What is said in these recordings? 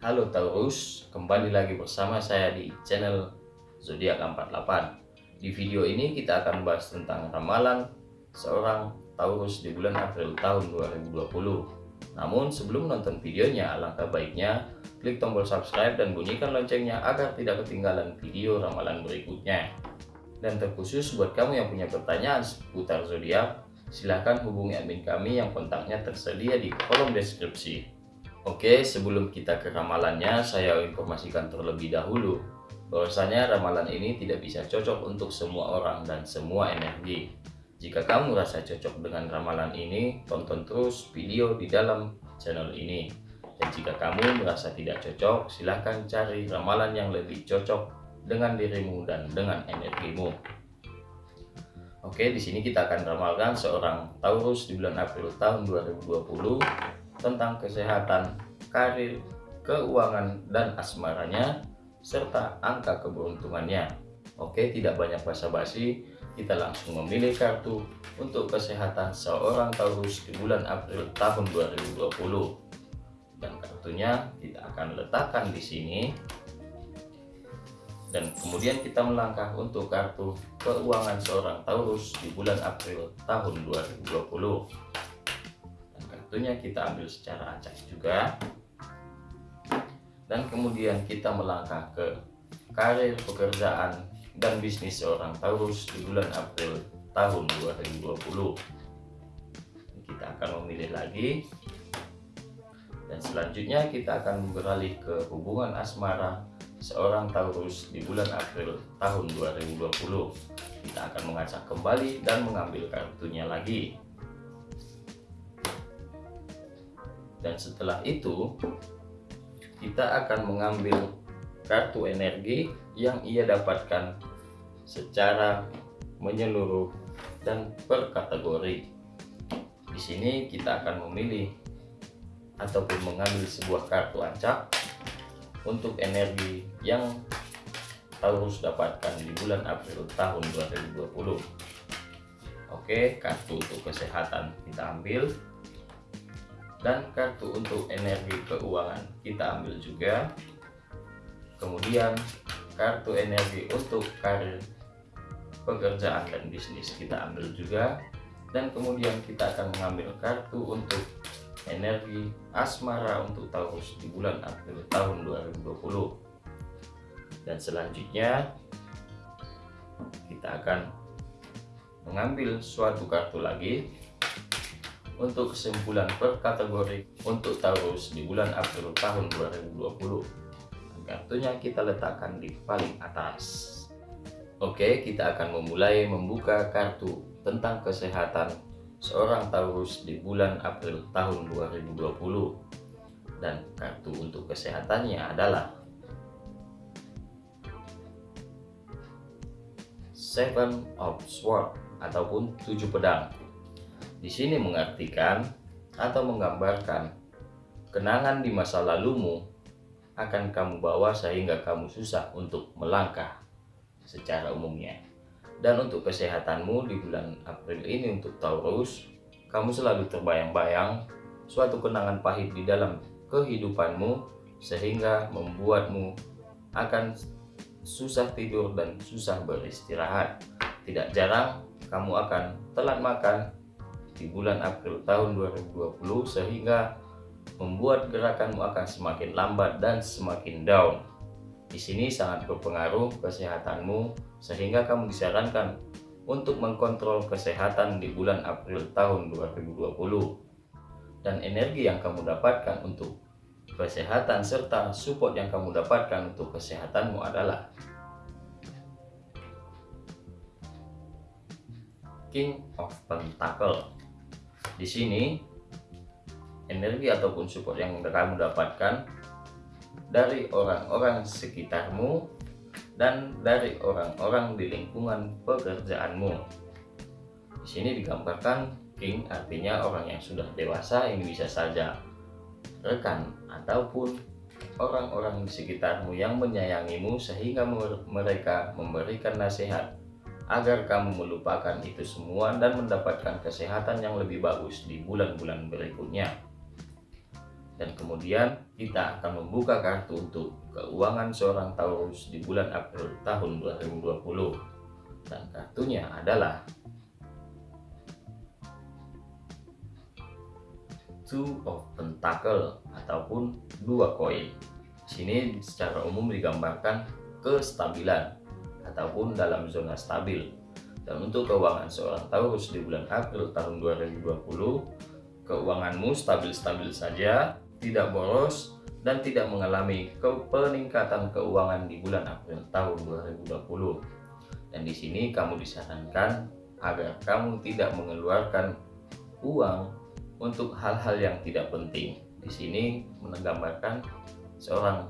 Halo Taurus, kembali lagi bersama saya di channel Zodiak 48. Di video ini kita akan bahas tentang ramalan seorang Taurus di bulan April tahun 2020. Namun sebelum nonton videonya, alangkah baiknya klik tombol subscribe dan bunyikan loncengnya agar tidak ketinggalan video ramalan berikutnya. Dan terkhusus buat kamu yang punya pertanyaan seputar zodiak, silahkan hubungi admin kami yang kontaknya tersedia di kolom deskripsi. Oke, sebelum kita ke ramalannya, saya informasikan terlebih dahulu bahwasanya ramalan ini tidak bisa cocok untuk semua orang dan semua energi. Jika kamu merasa cocok dengan ramalan ini, tonton terus video di dalam channel ini. Dan jika kamu merasa tidak cocok, silahkan cari ramalan yang lebih cocok dengan dirimu dan dengan energimu. Oke, di sini kita akan ramalkan seorang Taurus di bulan April tahun 2020 tentang kesehatan, karir, keuangan, dan asmaranya, serta angka keberuntungannya. Oke, tidak banyak basa-basi, kita langsung memilih kartu untuk kesehatan seorang Taurus di bulan April tahun 2020. Dan kartunya kita akan letakkan di sini. Dan kemudian kita melangkah untuk kartu keuangan seorang Taurus di bulan April tahun 2020 tentunya kita ambil secara acak juga. Dan kemudian kita melangkah ke karir pekerjaan dan bisnis seorang Taurus di bulan April tahun 2020 kita akan memilih lagi. Dan selanjutnya kita akan beralih ke hubungan asmara seorang Taurus di bulan April tahun 2020 kita akan mengacak kembali dan mengambil kartunya lagi dan setelah itu kita akan mengambil kartu energi yang ia dapatkan secara menyeluruh dan per kategori. Di sini kita akan memilih ataupun mengambil sebuah kartu acak untuk energi yang Taurus dapatkan di bulan April tahun 2020 Oke kartu untuk kesehatan kita ambil dan kartu untuk energi keuangan kita ambil juga. Kemudian kartu energi untuk karir pekerjaan dan bisnis kita ambil juga. Dan kemudian kita akan mengambil kartu untuk energi asmara untuk Taurus di bulan April tahun 2020 dan selanjutnya kita akan mengambil suatu kartu lagi untuk kesimpulan per kategori untuk Taurus di bulan April tahun 2020 kartunya kita letakkan di paling atas. Oke kita akan memulai membuka kartu tentang kesehatan seorang Taurus di bulan April tahun 2020 dan kartu untuk kesehatannya adalah Seven of Swords ataupun tujuh pedang di sini mengartikan atau menggambarkan kenangan di masa lalumu akan kamu bawa sehingga kamu susah untuk melangkah secara umumnya. Dan untuk kesehatanmu di bulan April ini untuk Taurus, kamu selalu terbayang-bayang suatu kenangan pahit di dalam kehidupanmu sehingga membuatmu akan susah tidur dan susah beristirahat. Tidak jarang kamu akan telat makan di bulan April tahun 2020 sehingga membuat gerakanmu akan semakin lambat dan semakin down. Di sini sangat berpengaruh kesehatanmu sehingga kamu disarankan untuk mengkontrol kesehatan di bulan April tahun 2020. Dan energi yang kamu dapatkan untuk kesehatan serta support yang kamu dapatkan untuk kesehatanmu adalah King of Pentacle di sini energi ataupun support yang kamu dapatkan dari orang-orang sekitarmu dan dari orang-orang di lingkungan pekerjaanmu. Di sini digambarkan king artinya orang yang sudah dewasa ini bisa saja rekan ataupun orang-orang di sekitarmu yang menyayangimu sehingga mereka memberikan nasihat agar kamu melupakan itu semua dan mendapatkan kesehatan yang lebih bagus di bulan-bulan berikutnya. dan kemudian kita akan membuka kartu untuk keuangan seorang Taurus di bulan April tahun 2020 dan kartunya adalah Two of Pentacle ataupun dua koin. Sini secara umum digambarkan kestabilan ataupun dalam zona stabil. Dan untuk keuangan seorang Taurus di bulan April tahun 2020, keuanganmu stabil-stabil saja tidak boros, dan tidak mengalami peningkatan keuangan di bulan April tahun 2020. Dan di sini kamu disarankan agar kamu tidak mengeluarkan uang untuk hal-hal yang tidak penting. Di sini menggambarkan seorang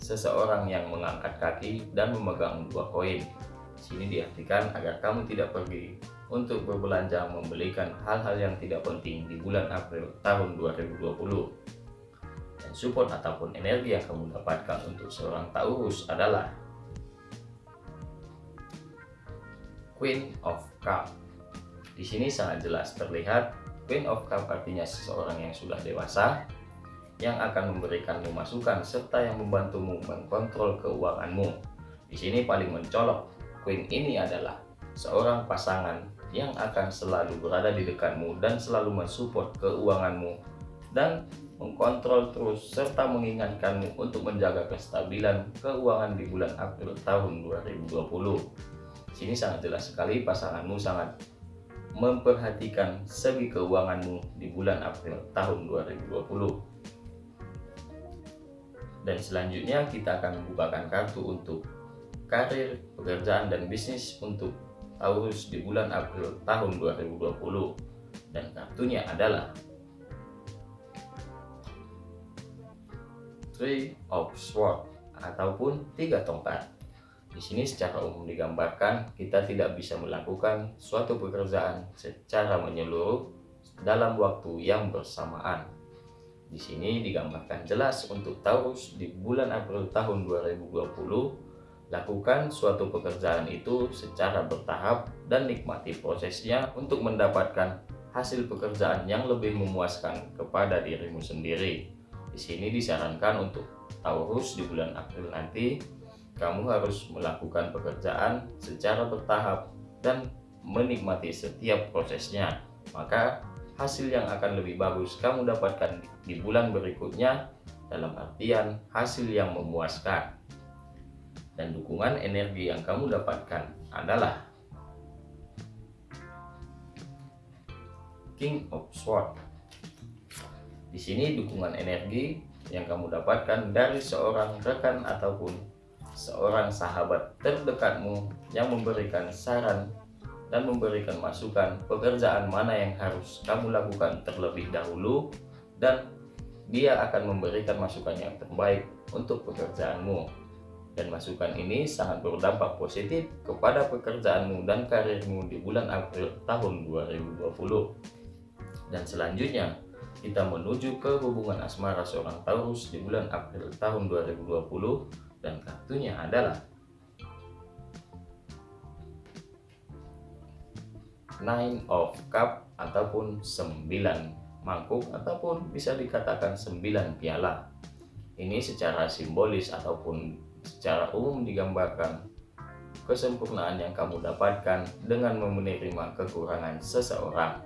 seseorang yang mengangkat kaki dan memegang dua koin. Sini diartikan agar kamu tidak pergi untuk berbelanja membelikan hal-hal yang tidak penting di bulan April tahun 2020 dan support ataupun energi yang kamu dapatkan untuk seorang Taurus adalah Queen of Cup. Di sini sangat jelas terlihat Queen of Cup artinya seseorang yang sudah dewasa yang akan memberikanmu masukan serta yang membantumu mengkontrol keuanganmu. Di sini paling mencolok Queen ini adalah seorang pasangan yang akan selalu berada di dekatmu dan selalu mensupport keuanganmu dan mengkontrol terus serta mengingatkanmu untuk menjaga kestabilan keuangan di bulan April tahun 2020. Sini sangat jelas sekali pasanganmu sangat memperhatikan segi keuanganmu di bulan April tahun 2020. Dan selanjutnya kita akan membukakan kartu untuk karir, pekerjaan, dan bisnis untuk Taurus di bulan April tahun 2020. Dan kartunya adalah Three of Swords ataupun tiga tongkat. Di sini secara umum digambarkan kita tidak bisa melakukan suatu pekerjaan secara menyeluruh dalam waktu yang bersamaan. Di sini digambarkan jelas untuk Taurus di bulan April tahun 2020 lakukan suatu pekerjaan itu secara bertahap dan nikmati prosesnya untuk mendapatkan hasil pekerjaan yang lebih memuaskan kepada dirimu sendiri. Di sini disarankan untuk Taurus di bulan April nanti kamu harus melakukan pekerjaan secara bertahap dan menikmati setiap prosesnya. Maka hasil yang akan lebih bagus kamu dapatkan di bulan berikutnya dalam artian hasil yang memuaskan. Dan dukungan energi yang kamu dapatkan adalah King of Swords di sini dukungan energi yang kamu dapatkan dari seorang rekan ataupun seorang sahabat terdekatmu yang memberikan saran dan memberikan masukan pekerjaan mana yang harus kamu lakukan terlebih dahulu dan dia akan memberikan masukan yang terbaik untuk pekerjaanmu. Dan masukan ini sangat berdampak positif kepada pekerjaanmu dan karirmu di bulan April tahun 2020 dan selanjutnya kita menuju ke hubungan asmara seorang Taurus di bulan April tahun 2020 dan kartunya adalah Nine of Cup ataupun 9 mangkuk ataupun bisa dikatakan 9 piala. Ini secara simbolis ataupun secara umum digambarkan kesempurnaan yang kamu dapatkan dengan menerima kekurangan seseorang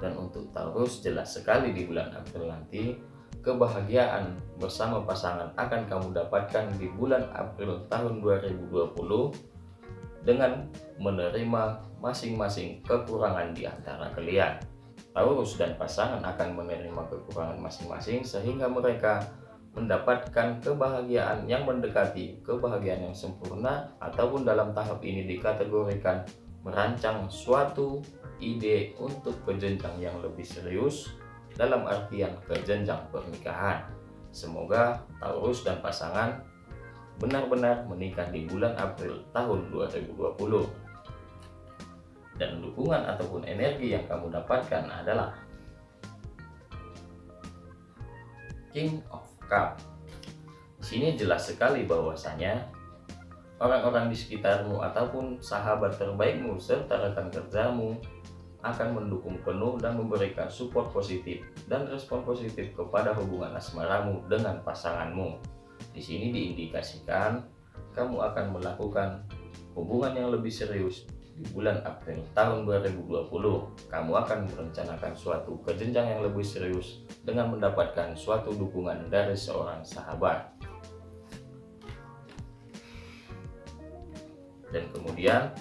dan untuk Taurus jelas sekali di bulan April nanti kebahagiaan bersama pasangan akan kamu dapatkan di bulan April tahun 2020 dengan menerima masing-masing kekurangan di antara kalian. Taurus dan pasangan akan menerima kekurangan masing-masing sehingga mereka mendapatkan kebahagiaan yang mendekati kebahagiaan yang sempurna ataupun dalam tahap ini dikategorikan merancang suatu ide untuk ke jenjang yang lebih serius dalam artian ke jenjang pernikahan. Semoga Taurus dan pasangan benar-benar menikah di bulan April tahun 2020. Dan dukungan ataupun energi yang kamu dapatkan adalah King of Cup. Di sini jelas sekali bahwasanya orang-orang di sekitarmu ataupun sahabat terbaikmu serta rekan kerjamu akan mendukung penuh dan memberikan support positif dan respon positif kepada hubungan asmaramu dengan pasanganmu. Di sini diindikasikan kamu akan melakukan hubungan yang lebih serius di bulan April tahun 2020, kamu akan merencanakan suatu kejenjang yang lebih serius dengan mendapatkan suatu dukungan dari seorang sahabat. Dan kemudian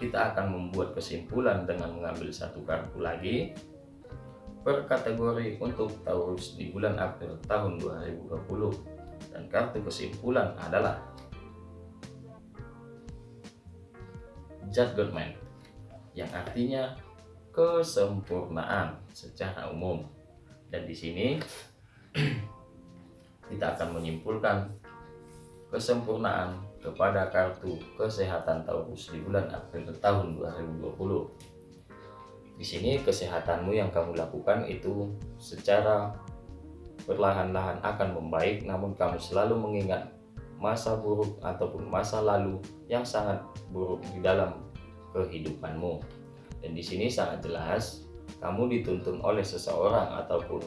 kita akan membuat kesimpulan dengan mengambil satu kartu lagi per kategori untuk Taurus di bulan April tahun 2020 dan kartu kesimpulan adalah judgment yang artinya kesempurnaan secara umum. Dan di sini kita akan menyimpulkan kesempurnaan kepada kartu kesehatan Taurus di bulan April tahun 2020 di sini kesehatanmu yang kamu lakukan itu secara perlahan-lahan akan membaik namun kamu selalu mengingat masa buruk ataupun masa lalu yang sangat buruk di dalam kehidupanmu. Dan di sini sangat jelas kamu dituntun oleh seseorang ataupun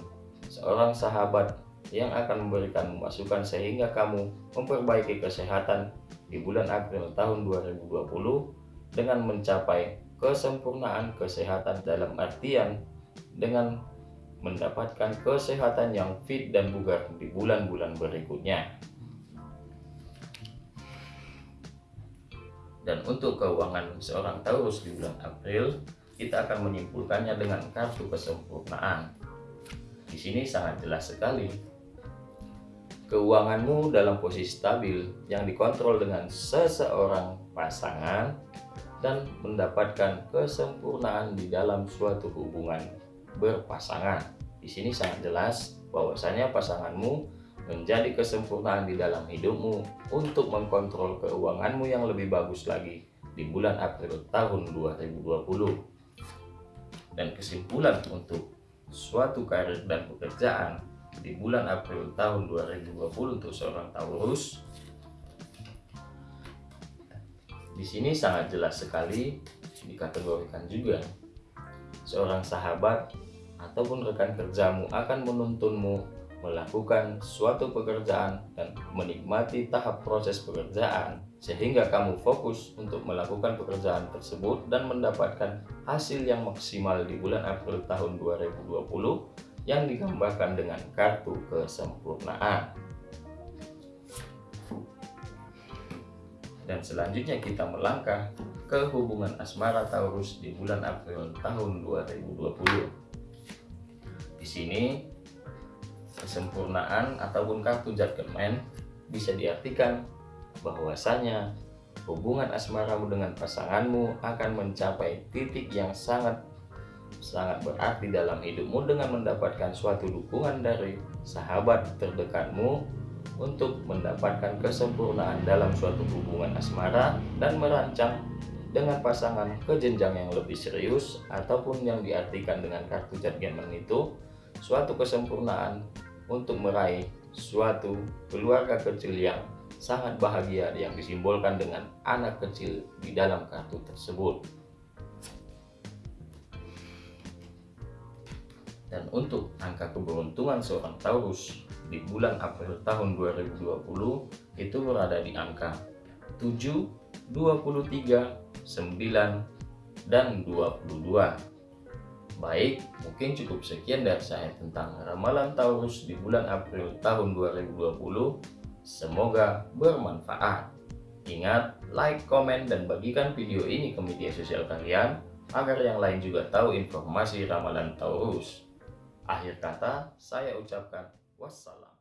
seorang sahabat yang akan memberikan masukan sehingga kamu memperbaiki kesehatan di bulan April tahun 2020 dengan mencapai kesempurnaan kesehatan dalam artian dengan mendapatkan kesehatan yang fit dan bugar di bulan-bulan berikutnya. Dan untuk keuangan seorang Taurus di bulan April, kita akan menyimpulkannya dengan kartu kesempurnaan. Di sini sangat jelas sekali. Keuanganmu dalam posisi stabil yang dikontrol dengan seseorang pasangan dan mendapatkan kesempurnaan di dalam suatu hubungan berpasangan. Di sini sangat jelas bahwasanya pasanganmu menjadi kesempurnaan di dalam hidupmu untuk mengkontrol keuanganmu yang lebih bagus lagi di bulan April tahun 2020 dan kesimpulan untuk suatu karir dan pekerjaan di bulan April tahun 2020 untuk seorang Taurus di sini sangat jelas sekali dikategorikan juga. Seorang sahabat ataupun rekan kerjamu akan menuntunmu melakukan suatu pekerjaan dan menikmati tahap proses pekerjaan sehingga kamu fokus untuk melakukan pekerjaan tersebut dan mendapatkan hasil yang maksimal di bulan April tahun 2020 yang digambarkan dengan kartu kesempurnaan. Dan selanjutnya kita melangkah ke hubungan asmara Taurus di bulan April tahun 2020 di sini kesempurnaan ataupun kartu judgment bisa diartikan bahwasanya hubungan asmaramu dengan pasanganmu akan mencapai titik yang sangat sangat berarti dalam hidupmu dengan mendapatkan suatu dukungan dari sahabat terdekatmu untuk mendapatkan kesempurnaan dalam suatu hubungan asmara dan merancang dengan pasangan ke jenjang yang lebih serius ataupun yang diartikan dengan kartu judgment itu suatu kesempurnaan untuk meraih suatu keluarga kecil yang sangat bahagia yang disimbolkan dengan anak kecil di dalam kartu tersebut. Dan untuk angka keberuntungan seorang Taurus di bulan April tahun 2020 itu berada di angka 7, 23, 9, dan 22. Baik, mungkin cukup sekian dari saya tentang ramalan Taurus di bulan April tahun 2020. Semoga bermanfaat. Ingat, like, komen, dan bagikan video ini ke media sosial kalian agar yang lain juga tahu informasi ramalan Taurus. Akhir kata, saya ucapkan wassalam.